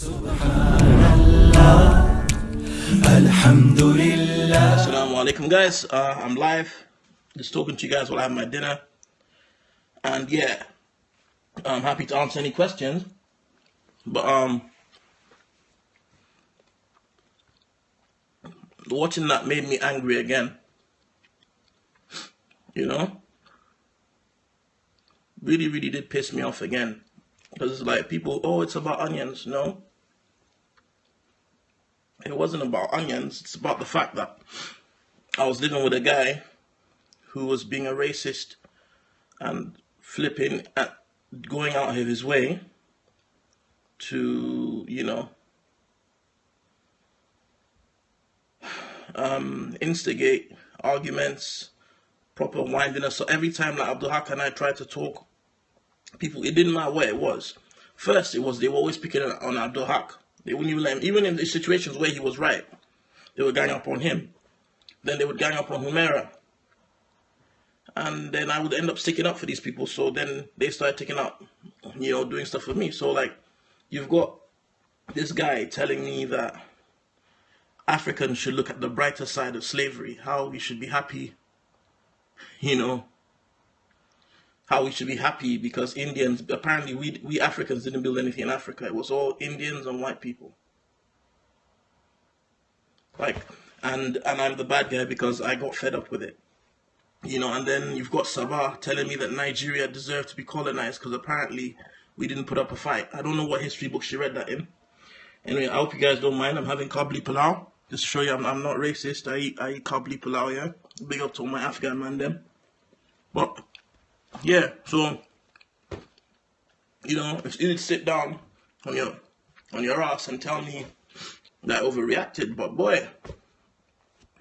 Assalamu alaikum guys, uh, I'm live, just talking to you guys while I have my dinner. And yeah, I'm happy to answer any questions. But um, watching that made me angry again. You know? Really, really did piss me off again. Because it's like people, oh, it's about onions. No. It wasn't about onions. It's about the fact that I was living with a guy who was being a racist and flipping at going out of his way to, you know, um, instigate arguments, proper windiness. So every time like Abdul Haq and I tried to talk, people, it didn't matter where it was. First, it was they were always picking on Abdul Haq. They wouldn't even let him, even in the situations where he was right, they would gang up on him. Then they would gang up on Humaira. And then I would end up sticking up for these people. So then they started taking up, you know, doing stuff for me. So like, you've got this guy telling me that Africans should look at the brighter side of slavery, how we should be happy, you know, how we should be happy because Indians, apparently we, we Africans didn't build anything in Africa. It was all Indians and white people. Like, and, and I'm the bad guy because I got fed up with it. You know, and then you've got Sabah telling me that Nigeria deserved to be colonized because apparently we didn't put up a fight. I don't know what history book she read that in. Anyway, I hope you guys don't mind. I'm having kabli palau. Just to show you I'm, I'm not racist. I eat, I eat kabli palau, yeah? Big up to all my Afghan man, them. But yeah, so you know, if you did sit down on your on your ass and tell me that I overreacted, but boy,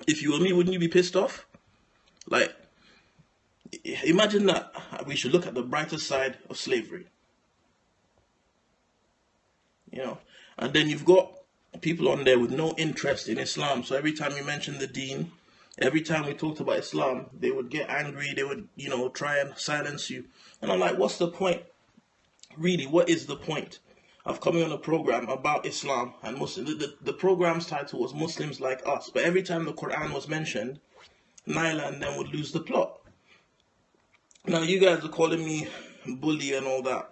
if you were me, wouldn't you be pissed off? Like, imagine that we should look at the brighter side of slavery. You know, and then you've got people on there with no interest in Islam. So every time you mention the Deen, every time we talked about Islam, they would get angry. They would, you know, try and silence you. And I'm like, what's the point? Really, what is the point of coming on a program about Islam and Muslim? The, the, the program's title was Muslims Like Us. But every time the Quran was mentioned, Naila and them would lose the plot. Now, you guys are calling me bully and all that.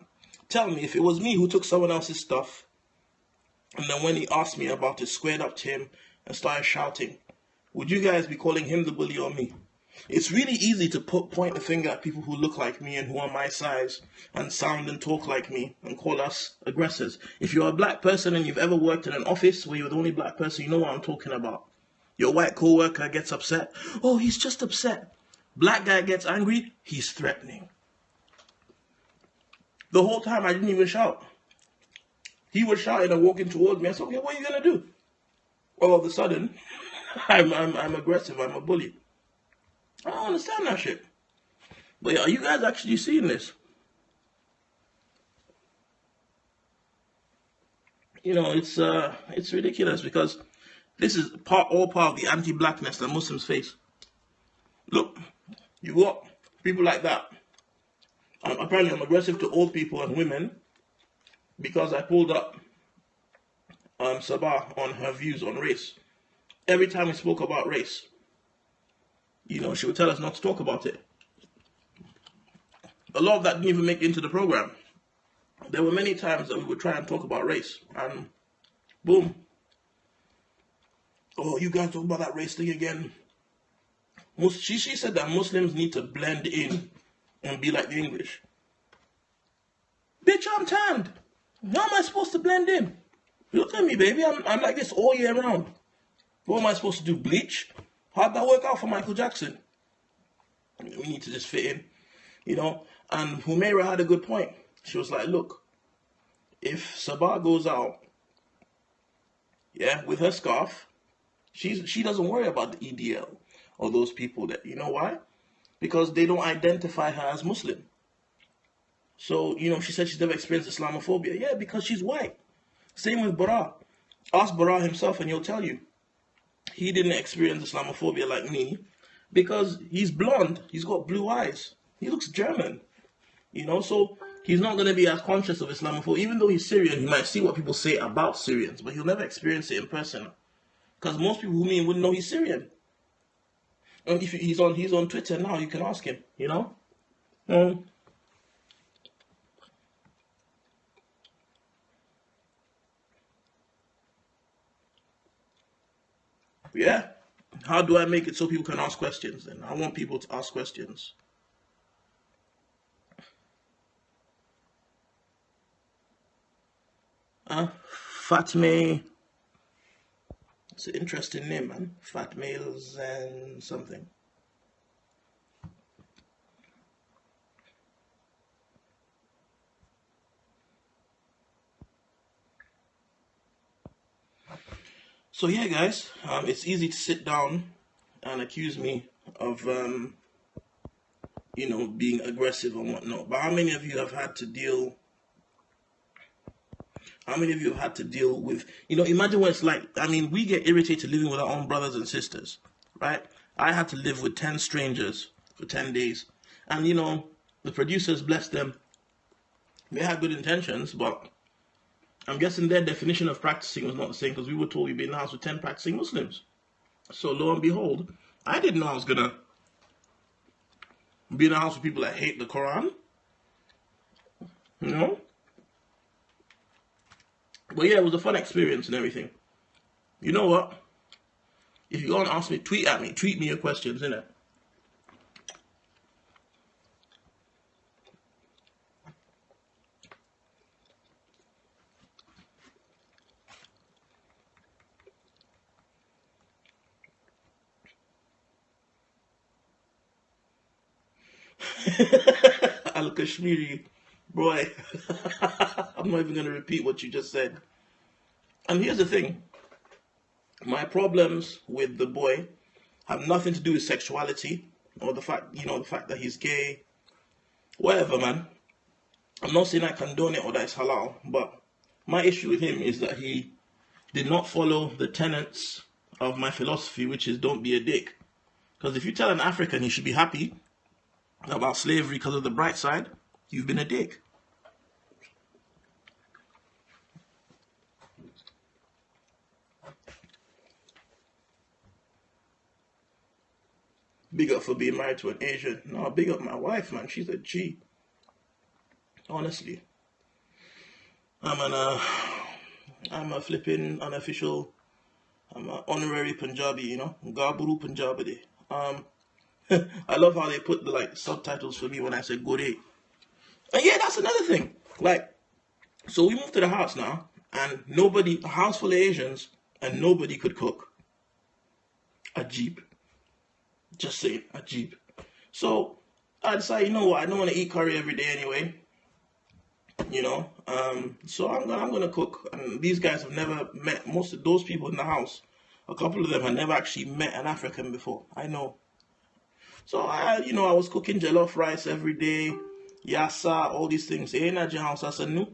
Tell me, if it was me who took someone else's stuff, and then when he asked me about it, squared up to him and started shouting, would you guys be calling him the bully or me? It's really easy to put, point the finger at people who look like me and who are my size and sound and talk like me and call us aggressors. If you're a black person and you've ever worked in an office where you're the only black person, you know what I'm talking about. Your white coworker gets upset. Oh, he's just upset. Black guy gets angry. He's threatening. The whole time I didn't even shout. He was shouting and walking towards me. I said, okay, what are you going to do? All of a sudden, I'm, I'm, I'm aggressive. I'm a bully. I don't understand that shit. But are you guys actually seeing this? You know, it's uh, it's ridiculous because this is part all part of the anti-blackness that Muslims face. Look, you got people like that. Um, apparently, I'm aggressive to old people and women because I pulled up um, Sabah on her views on race every time we spoke about race, you know, she would tell us not to talk about it. A lot of that didn't even make it into the program. There were many times that we would try and talk about race, and boom. Oh, you guys talk about that race thing again. She, she said that Muslims need to blend in and be like the English. Bitch, I'm tanned. How am I supposed to blend in? Look at me, baby. I'm, I'm like this all year round. What am I supposed to do? Bleach? How'd that work out for Michael Jackson? We need to just fit in, you know. And Humaira had a good point. She was like, look, if Sabah goes out, yeah, with her scarf, she's she doesn't worry about the EDL or those people that you know why? Because they don't identify her as Muslim. So, you know, she said she's never experienced Islamophobia. Yeah, because she's white. Same with Bara. Ask Bara himself and he'll tell you he didn't experience Islamophobia like me because he's blonde, he's got blue eyes, he looks German, you know. So he's not going to be as conscious of Islamophobia. Even though he's Syrian, he might see what people say about Syrians, but he'll never experience it in person. Because most people who mean wouldn't know he's Syrian. And if he's on he's on Twitter now, you can ask him, you know? Um, yeah. How do I make it so people can ask questions then? I want people to ask questions. Uh, Fatme. It's an interesting name, man. Fat males and something. So yeah, guys, um, it's easy to sit down and accuse me of, um, you know, being aggressive and whatnot. But how many of you have had to deal? How many of you have had to deal with, you know, imagine what it's like. I mean, we get irritated living with our own brothers and sisters, right? I had to live with 10 strangers for 10 days. And, you know, the producers, bless them, they had good intentions, but I'm guessing their definition of practicing was not the same because we were told we'd be in the house with 10 practicing Muslims. So lo and behold, I didn't know I was going to be in a house with people that hate the Quran. You know? But yeah, it was a fun experience and everything. You know what? If you want to ask me, tweet at me. Tweet me your questions, innit? Kashmiri, boy, I'm not even going to repeat what you just said. And here's the thing my problems with the boy have nothing to do with sexuality or the fact, you know, the fact that he's gay, whatever, man. I'm not saying I condone it or that it's halal, but my issue with him is that he did not follow the tenets of my philosophy, which is don't be a dick. Because if you tell an African he should be happy about slavery because of the bright side, you've been a dick. Big up for being married to an Asian. No, big up my wife, man. She's a G. Honestly. I'm an uh, I'm a flipping unofficial I'm an honorary Punjabi, you know. Gaburu Punjabi. Um I love how they put the like subtitles for me when I say Gore. And yeah, that's another thing. Like, so we moved to the house now, and nobody, a house full of Asians, and nobody could cook. A jeep. Just say a jeep. So I decided, you know what, I don't want to eat curry every day anyway. You know, um, so I'm gonna I'm gonna cook. And these guys have never met most of those people in the house. A couple of them have never actually met an African before. I know so I, you know, I was cooking jollof rice every day, yassa, all these things. Eh, na house asanu.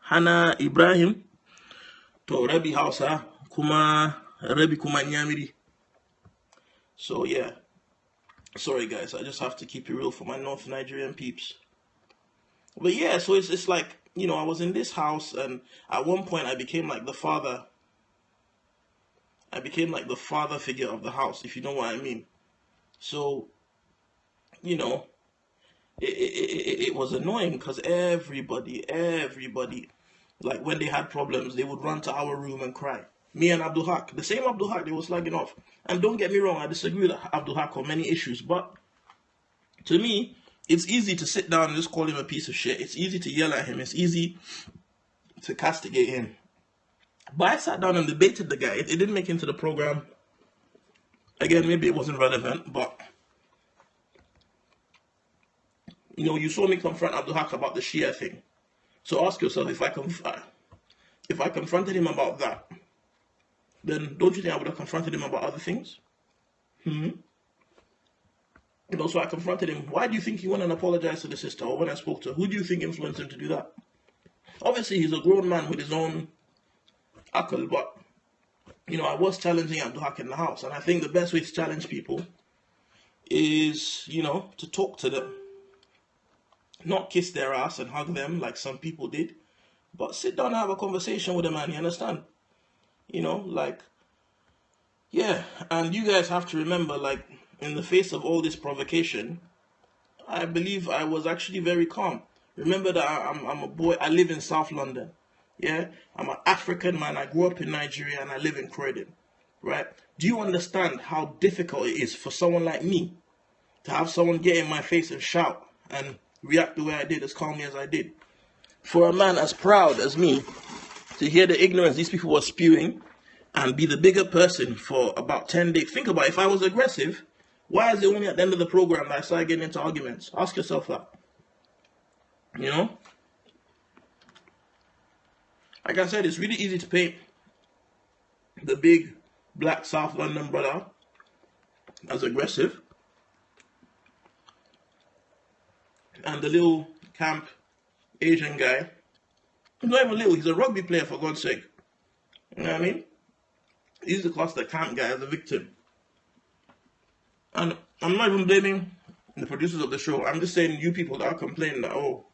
Hana Ibrahim to Rabi Hausa kuma Rabi kuma nyamiri. So yeah. Sorry guys, I just have to keep it real for my North Nigerian peeps. But yeah, so it's it's like, you know, I was in this house and at one point I became like the father I became like the father figure of the house, if you know what I mean. So, you know, it, it, it, it was annoying because everybody, everybody, like when they had problems, they would run to our room and cry. Me and Abdul Haq, the same Abdul Haq they were slugging off. And don't get me wrong, I disagree with Abdul Haq on many issues, but to me, it's easy to sit down and just call him a piece of shit. It's easy to yell at him. It's easy to castigate him. But I sat down and debated the guy. It, it didn't make it into the program. Again, maybe it wasn't relevant, but you know, you saw me confront Abdul Haq about the Shia thing. So ask yourself if I conf- uh, if I confronted him about that, then don't you think I would have confronted him about other things? Hmm. You know, so I confronted him. Why do you think he went and apologized to the sister, or when I spoke to her? Who do you think influenced him to do that? Obviously, he's a grown man with his own Akal, but you know, I was challenging Abdul Haq in the house, and I think the best way to challenge people is, you know, to talk to them. Not kiss their ass and hug them like some people did, but sit down and have a conversation with a man, you understand? You know, like, yeah, and you guys have to remember, like, in the face of all this provocation, I believe I was actually very calm. Remember that I'm, I'm a boy, I live in South London. Yeah, I'm an African man. I grew up in Nigeria and I live in Croydon. Right? Do you understand how difficult it is for someone like me to have someone get in my face and shout and react the way I did, as calmly as I did? For a man as proud as me to hear the ignorance these people were spewing and be the bigger person for about 10 days. Think about it. if I was aggressive, why is it only at the end of the program that I started getting into arguments? Ask yourself that. You know? Like I said, it's really easy to paint the big black South London brother as aggressive. And the little camp Asian guy, he's not even little, he's a rugby player for God's sake. You know what I mean? He's the class the camp guy as a victim. And I'm not even blaming the producers of the show. I'm just saying you people that are complaining that, oh,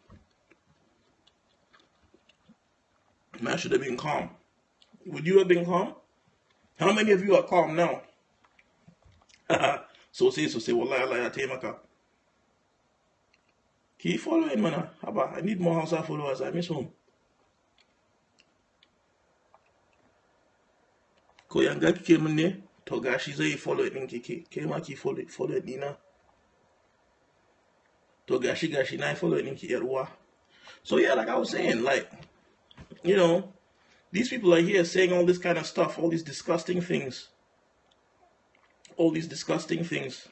Man should have been calm. Would you have been calm? How many of you are calm now? so say, so say, Wallahi, Allah, Taimaka. Keep following, man. Haba, I need more house followers. I miss home. Ko yanga kike min? To gashi follow kike. Ke ma ki follow follow dina. To gashi gashi na follow din ki yar So yeah, like I was saying, like you know, these people are here saying all this kind of stuff, all these disgusting things. All these disgusting things.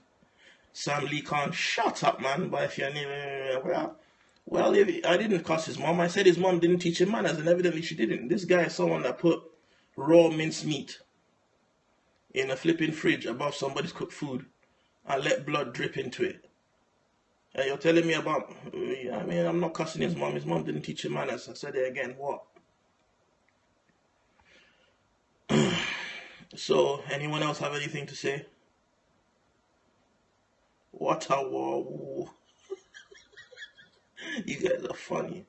Sam Lee Khan, shut up, man. But if you're well, well, if, I didn't cuss his mom. I said his mom didn't teach him manners, and evidently she didn't. This guy is someone that put raw minced meat in a flipping fridge above somebody's cooked food and let blood drip into it. And you're telling me about, I mean, I'm not cussing his mom. His mom didn't teach him manners. I said it again. What? So, anyone else have anything to say? What a war. you guys are funny.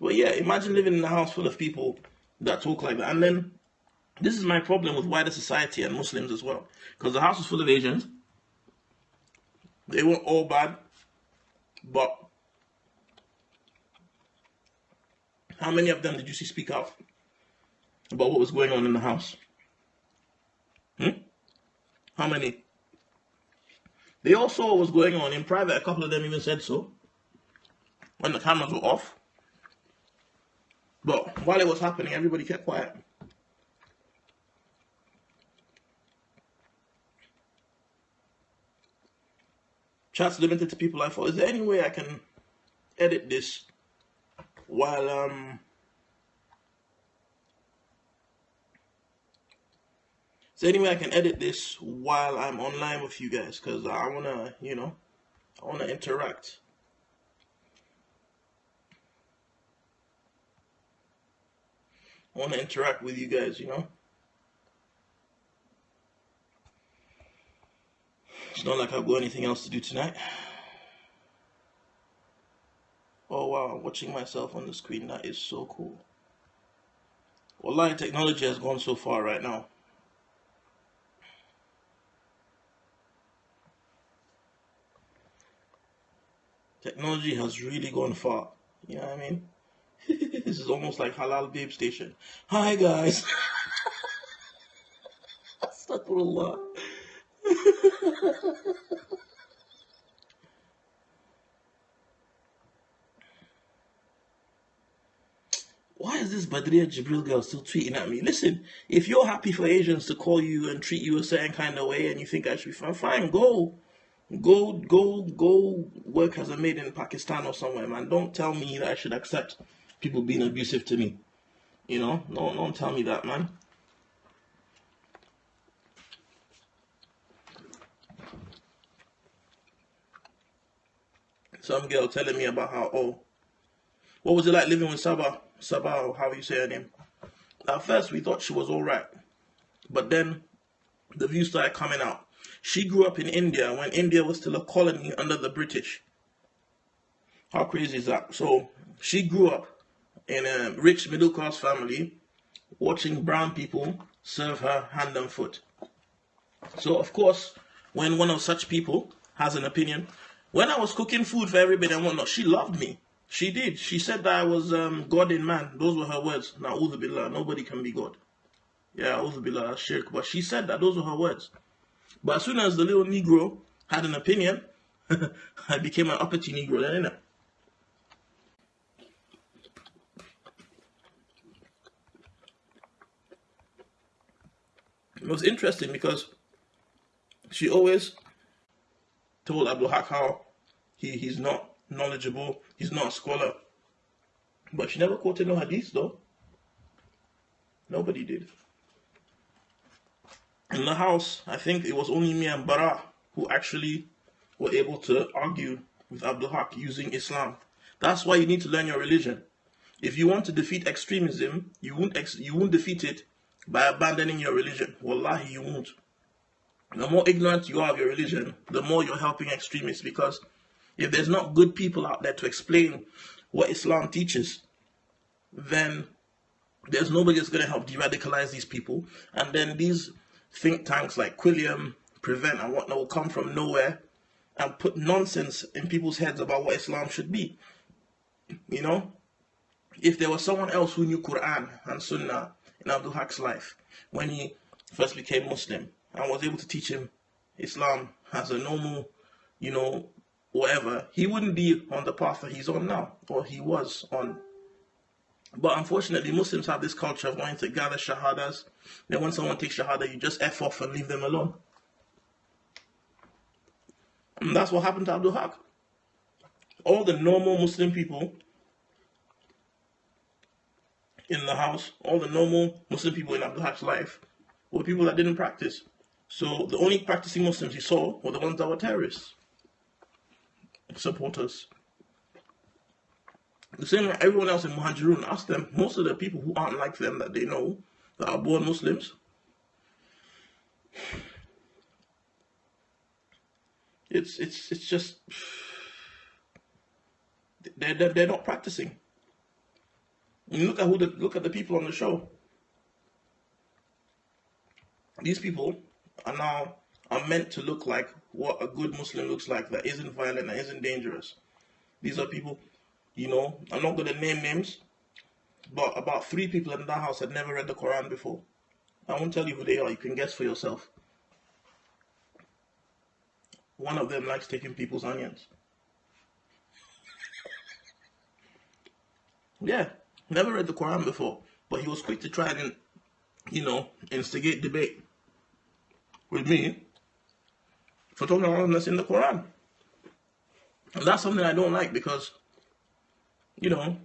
But yeah, imagine living in a house full of people that talk like that. And then, this is my problem with wider society and Muslims as well. Because the house is full of Asians. They weren't all bad. But, how many of them did you see speak out about what was going on in the house? Hmm? How many? They all saw what was going on in private. A couple of them even said so when the cameras were off. But while it was happening, everybody kept quiet. Chats limited to people I thought, is there any way I can edit this while um So anyway, I can edit this while I'm online with you guys because I want to, you know, I want to interact. I want to interact with you guys, you know. It's not like I've got anything else to do tonight. Oh wow, I'm watching myself on the screen. That is so cool. Well, technology has gone so far right now. Technology has really gone far. You know what I mean? this is almost like Halal Babe Station. Hi guys. Astaghfirullah. Why is this Badria Jibril girl still tweeting at me? Listen, if you're happy for Asians to call you and treat you a certain kind of way and you think I should be fine, fine, go. Go, go, go work as a maid in Pakistan or somewhere, man. Don't tell me that I should accept people being abusive to me. You know, don't, don't tell me that, man. Some girl telling me about how, oh, what was it like living with Sabah? Sabah, how you say her name? At first, we thought she was alright. But then the views started coming out. She grew up in India when India was still a colony under the British. How crazy is that? So she grew up in a rich middle class family, watching brown people serve her hand and foot. So of course, when one of such people has an opinion, when I was cooking food for everybody and whatnot, she loved me. She did. She said that I was um, God in man. Those were her words. Now, billah, nobody can be God. Yeah, billah, shirk. But she said that those were her words. But as soon as the little Negro had an opinion, I became an uppity Negro then, innit? It was interesting because she always told Abdul Haq how he, he's not knowledgeable, he's not a scholar. But she never quoted no hadith though. Nobody did. In the house, I think it was only me and Bara who actually were able to argue with Abdul Haq using Islam. That's why you need to learn your religion. If you want to defeat extremism, you won't ex you won't defeat it by abandoning your religion. Wallahi, you won't. The more ignorant you are of your religion, the more you're helping extremists because if there's not good people out there to explain what Islam teaches, then there's nobody that's going to help de-radicalize these people. And then these think tanks like Quilliam, Prevent, and whatnot will come from nowhere and put nonsense in people's heads about what Islam should be. You know, if there was someone else who knew Quran and Sunnah in Abdul Haq's life when he first became Muslim and was able to teach him Islam as a normal, you know, whatever, he wouldn't be on the path that he's on now, or he was on. But unfortunately, Muslims have this culture of wanting to gather shahadas. Then when someone takes shahada, you just F off and leave them alone. And that's what happened to Abdul Haq. All the normal Muslim people in the house, all the normal Muslim people in Abdul Haq's life, were people that didn't practice. So the only practicing Muslims he saw were the ones that were terrorists supporters. The same way everyone else in Muhajirun, ask them, most of the people who aren't like them that they know, that are born Muslims, it's it's it's just they're, they're, they're not practicing. Look at who the look at the people on the show. These people are now are meant to look like what a good Muslim looks like that isn't violent and isn't dangerous. These are people, you know, I'm not going to name names, but about three people in that house had never read the Quran before. I won't tell you who they are, you can guess for yourself. One of them likes taking people's onions. Yeah, never read the Quran before, but he was quick to try and, you know, instigate debate with me for talking about that's in the Quran. And that's something I don't like because, you know,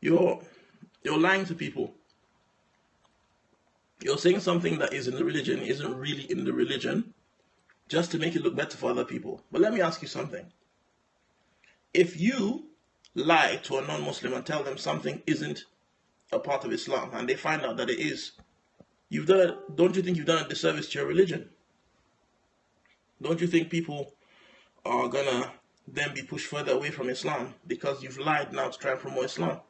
you're you're lying to people. You're saying something that is in the religion isn't really in the religion just to make it look better for other people. But let me ask you something. If you lie to a non-Muslim and tell them something isn't a part of Islam and they find out that it is, you've done don't you think you've done a disservice to your religion? Don't you think people are gonna then be pushed further away from Islam because you've lied now to try and promote Islam?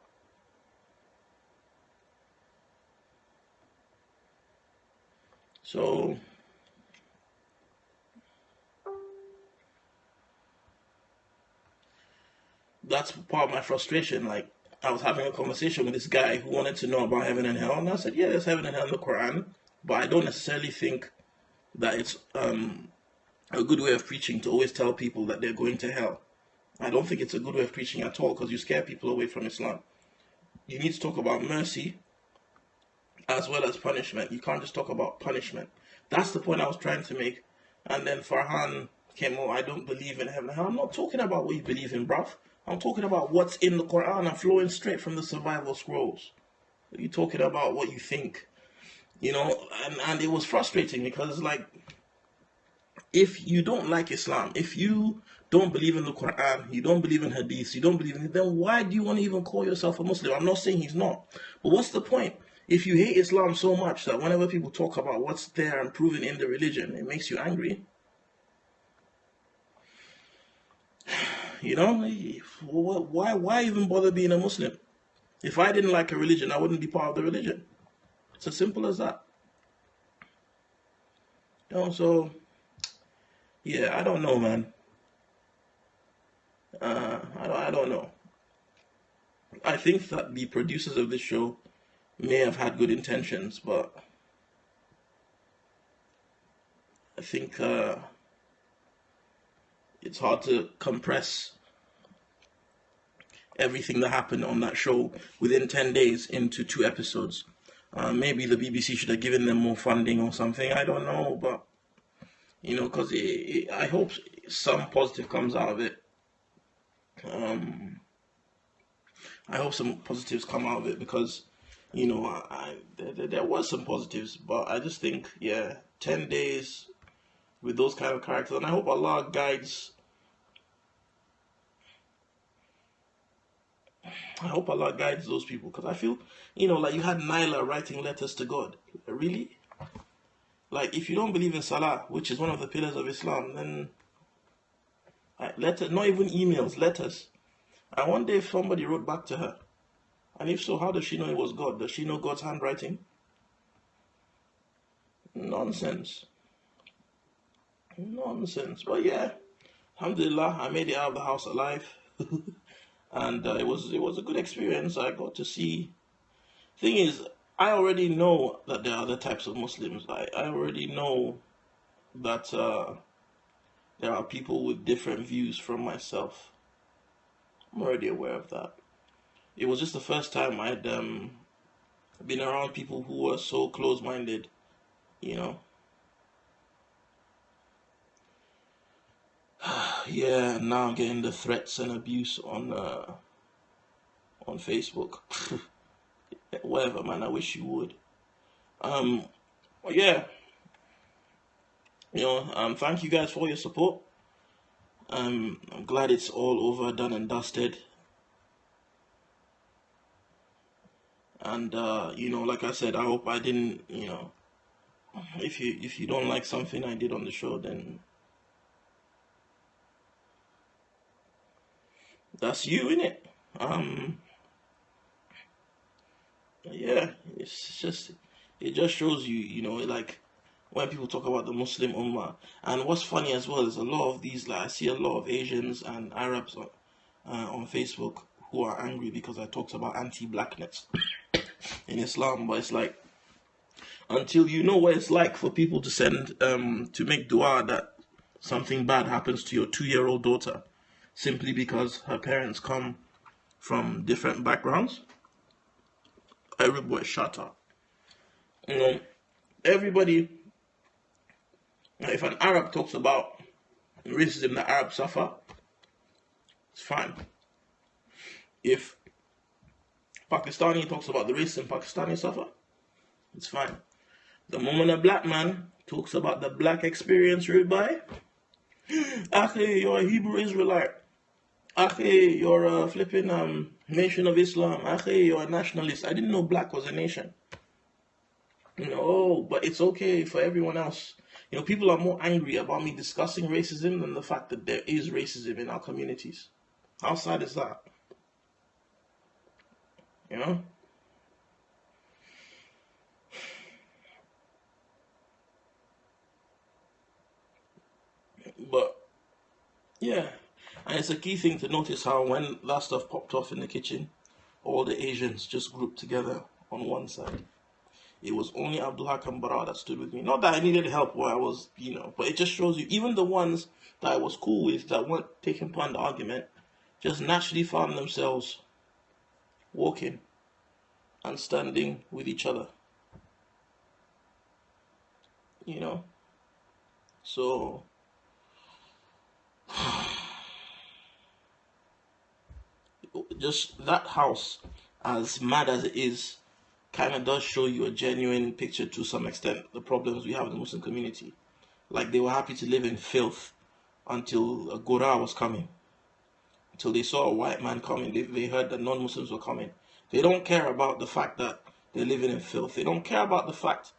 So that's part of my frustration. Like I was having a conversation with this guy who wanted to know about heaven and hell, and I said, "Yeah, there's heaven and hell in the Quran, but I don't necessarily think that it's um, a good way of preaching to always tell people that they're going to hell. I don't think it's a good way of preaching at all because you scare people away from Islam. You need to talk about mercy as well as punishment. You can't just talk about punishment. That's the point I was trying to make. And then Farhan came, oh, I don't believe in heaven. I'm not talking about what you believe in, bruv. I'm talking about what's in the Quran. I'm flowing straight from the survival scrolls. You're talking about what you think. You know, and, and it was frustrating because, like, if you don't like Islam, if you don't believe in the Quran, you don't believe in Hadith, you don't believe in it, then why do you want to even call yourself a Muslim? I'm not saying he's not. But what's the point? If you hate Islam so much that whenever people talk about what's there and proven in the religion, it makes you angry. You know, why why even bother being a Muslim? If I didn't like a religion, I wouldn't be part of the religion. It's as simple as that. You know, so yeah, I don't know, man. Uh, I don't, I don't know. I think that the producers of this show may have had good intentions, but I think uh, it's hard to compress everything that happened on that show within 10 days into two episodes. Uh, maybe the BBC should have given them more funding or something. I don't know, but you know, because I hope some positive comes out of it. Um, I hope some positives come out of it because, you know, I, I there, there was some positives, but I just think, yeah, ten days with those kind of characters, and I hope Allah guides. I hope Allah guides those people because I feel, you know, like you had Nyla writing letters to God. Really? Like, if you don't believe in Salah, which is one of the pillars of Islam, then letter, not even emails, letters. I wonder if somebody wrote back to her. And if so, how does she know it was God? Does she know God's handwriting? Nonsense. Nonsense. But yeah, Alhamdulillah, I made it out of the house alive. and uh, it was it was a good experience. I got to see. Thing is, I already know that there are other types of Muslims. I, I already know that uh, there are people with different views from myself. I'm already aware of that. It was just the first time I'd um, been around people who were so close minded, you know. yeah, now I'm getting the threats and abuse on uh, on Facebook. Whatever, man. I wish you would. Um, yeah. You know, um, thank you guys for your support. Um, I'm glad it's all over, done and dusted. And uh, you know, like I said, I hope I didn't, you know, if you if you don't like something I did on the show, then that's you in it. Um, yeah, it's just it just shows you, you know, like when people talk about the Muslim Ummah. And what's funny as well is a lot of these, like I see a lot of Asians and Arabs on, uh, on Facebook who are angry because I talked about anti-blackness in Islam. But it's like until you know what it's like for people to send um, to make dua that something bad happens to your two-year-old daughter simply because her parents come from different backgrounds. Everybody shut up. You know, everybody if an Arab talks about racism that Arabs suffer, it's fine. If Pakistani talks about the racism Pakistani suffer, it's fine. The moment a black man talks about the black experience, by, Akhi, you're a Hebrew Israelite. Akhi, you're a flipping um, nation of Islam. Akhi, you're a nationalist. I didn't know black was a nation. No, but it's okay for everyone else. You know, people are more angry about me discussing racism than the fact that there is racism in our communities. How sad is that? You know? But, yeah. And it's a key thing to notice how when that stuff popped off in the kitchen, all the Asians just grouped together on one side. It was only Abdul Haq and Bara that stood with me. Not that I needed help where I was, you know, but it just shows you, even the ones that I was cool with that weren't taking part in the argument, just naturally found themselves walking and standing with each other. You know? So, just that house, as mad as it is, kind of does show you a genuine picture to some extent the problems we have in the Muslim community. Like they were happy to live in filth until a Gura was coming. Until they saw a white man coming, they, they heard that non Muslims were coming. They don't care about the fact that they're living in filth. They don't care about the fact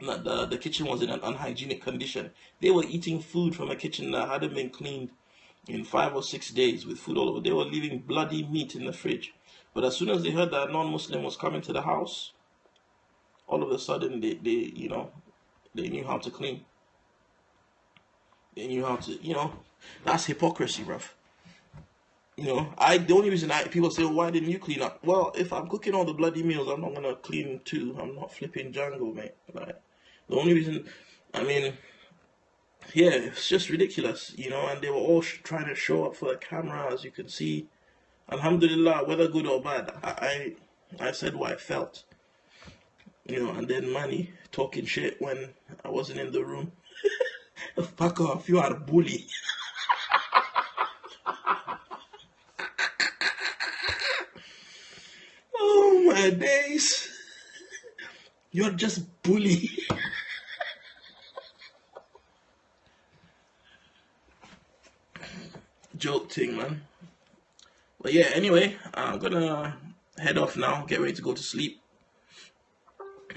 that the, the kitchen was in an unhygienic condition. They were eating food from a kitchen that hadn't been cleaned in five or six days with food all over. They were leaving bloody meat in the fridge. But as soon as they heard that a non-Muslim was coming to the house, all of a sudden they, they you know, they knew how to clean. They knew how to, you know, that's hypocrisy, bruv. You know, I the only reason I people say, well, why didn't you clean up? Well, if I'm cooking all the bloody meals, I'm not gonna clean too. I'm not flipping Django, mate. Like the only reason, I mean, yeah, it's just ridiculous, you know. And they were all trying to show up for the camera, as you can see. Alhamdulillah, whether good or bad, I I, I said what I felt, you know. And then Manny talking shit when I wasn't in the room. Fuck off, you are a bully. oh my days. You're just bully. Joke thing, man. But yeah, anyway, I'm gonna head off now, get ready to go to sleep.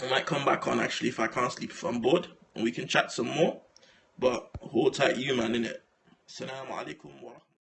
I might come back on actually if I can't sleep if I'm bored and we can chat some more. But hold tight you man innit. Assalamu alaikum wa